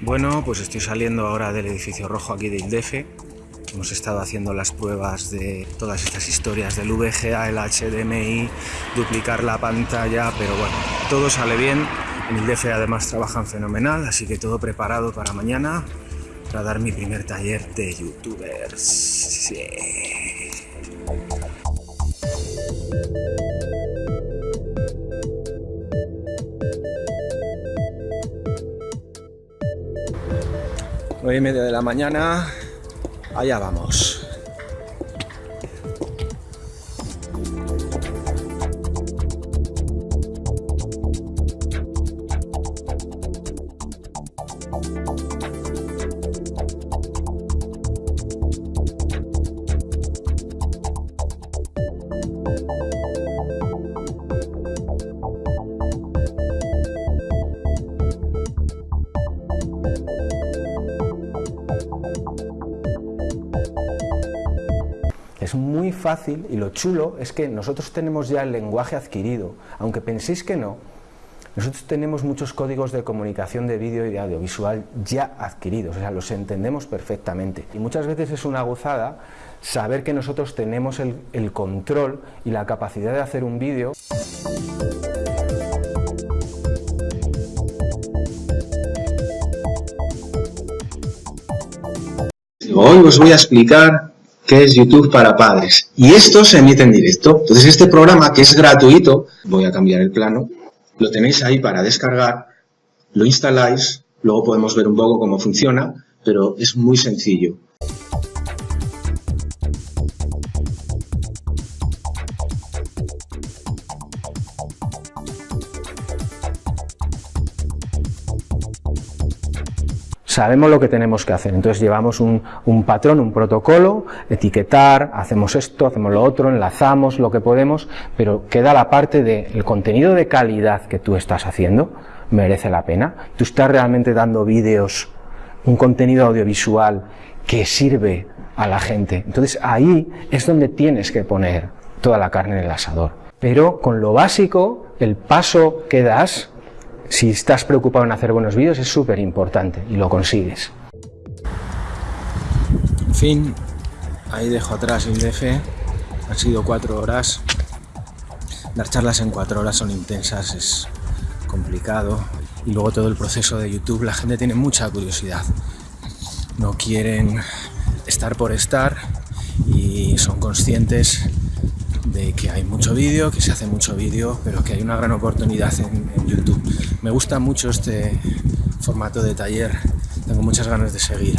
Bueno, pues estoy saliendo ahora del edificio rojo aquí de Ildefe. Hemos estado haciendo las pruebas de todas estas historias del VGA, el HDMI, duplicar la pantalla, pero bueno, todo sale bien. En Ildefe además trabajan fenomenal, así que todo preparado para mañana para dar mi primer taller de youtubers. Sí. Nueve y media de la mañana, allá vamos. Es muy fácil y lo chulo es que nosotros tenemos ya el lenguaje adquirido, aunque penséis que no, nosotros tenemos muchos códigos de comunicación de vídeo y de audiovisual ya adquiridos, o sea, los entendemos perfectamente. Y muchas veces es una gozada saber que nosotros tenemos el, el control y la capacidad de hacer un vídeo. Hoy os voy a explicar qué es YouTube para padres. Y esto se emite en directo. Entonces este programa, que es gratuito, voy a cambiar el plano, lo tenéis ahí para descargar, lo instaláis, luego podemos ver un poco cómo funciona, pero es muy sencillo. Sabemos lo que tenemos que hacer, entonces llevamos un, un, patrón, un protocolo, etiquetar, hacemos esto, hacemos lo otro, enlazamos lo que podemos, pero queda la parte del de contenido de calidad que tú estás haciendo, merece la pena, tú estás realmente dando vídeos, un contenido audiovisual que sirve a la gente, entonces ahí es donde tienes que poner toda la carne en el asador, pero con lo básico, el paso que das, si estás preocupado en hacer buenos vídeos es súper importante y lo consigues. Fin, ahí dejo atrás el DF, han sido cuatro horas. Dar charlas en cuatro horas son intensas, es complicado. Y luego todo el proceso de YouTube, la gente tiene mucha curiosidad. No quieren estar por estar y son conscientes de que hay mucho vídeo, que se hace mucho vídeo, pero que hay una gran oportunidad en, YouTube. Me gusta mucho este formato de taller, tengo muchas ganas de seguir.